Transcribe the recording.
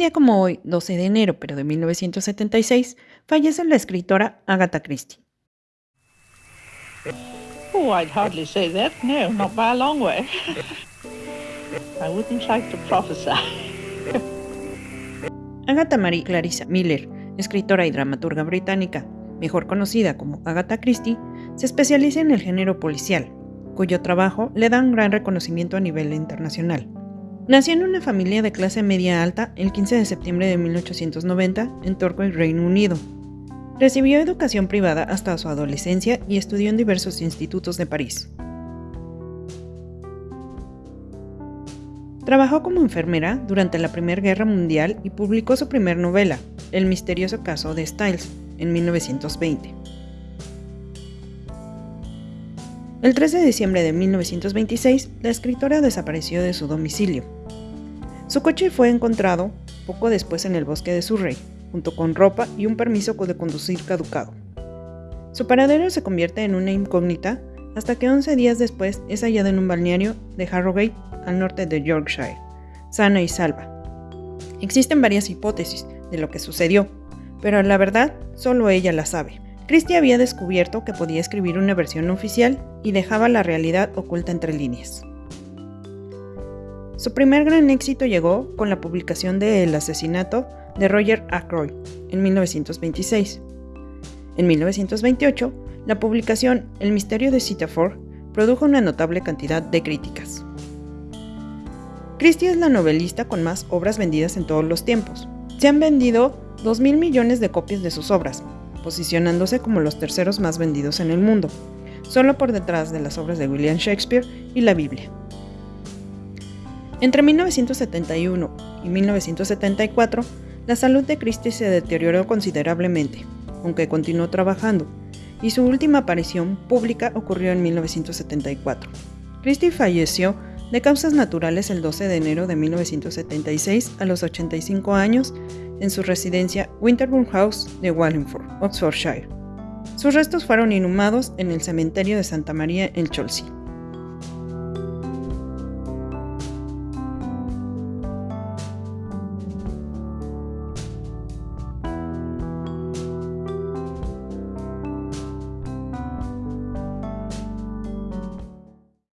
día como hoy, 12 de enero, pero de 1976, fallece la escritora Agatha Christie. Oh, I'd hardly say that. No, not by a long way. I wouldn't like to prophesy. Agatha Marie Clarissa Miller, escritora y dramaturga británica, mejor conocida como Agatha Christie, se especializa en el género policial, cuyo trabajo le da un gran reconocimiento a nivel internacional. Nació en una familia de clase media alta el 15 de septiembre de 1890 en Torquay, Reino Unido. Recibió educación privada hasta su adolescencia y estudió en diversos institutos de París. Trabajó como enfermera durante la Primera Guerra Mundial y publicó su primer novela, El misterioso caso de Styles, en 1920. El 13 de diciembre de 1926, la escritora desapareció de su domicilio. Su coche fue encontrado poco después en el bosque de Surrey, junto con ropa y un permiso de conducir caducado. Su paradero se convierte en una incógnita hasta que 11 días después es hallada en un balneario de Harrogate, al norte de Yorkshire, sana y salva. Existen varias hipótesis de lo que sucedió, pero la verdad solo ella la sabe. Christie había descubierto que podía escribir una versión oficial y dejaba la realidad oculta entre líneas. Su primer gran éxito llegó con la publicación de El asesinato de Roger Ackroyd en 1926. En 1928, la publicación El misterio de Citaford produjo una notable cantidad de críticas. Christie es la novelista con más obras vendidas en todos los tiempos. Se han vendido 2.000 millones de copias de sus obras, posicionándose como los terceros más vendidos en el mundo, solo por detrás de las obras de William Shakespeare y la Biblia. Entre 1971 y 1974, la salud de Christie se deterioró considerablemente, aunque continuó trabajando, y su última aparición pública ocurrió en 1974. Christie falleció de causas naturales el 12 de enero de 1976 a los 85 años en su residencia Winterbourne House de Wallingford, Oxfordshire. Sus restos fueron inhumados en el cementerio de Santa María en Chelsea.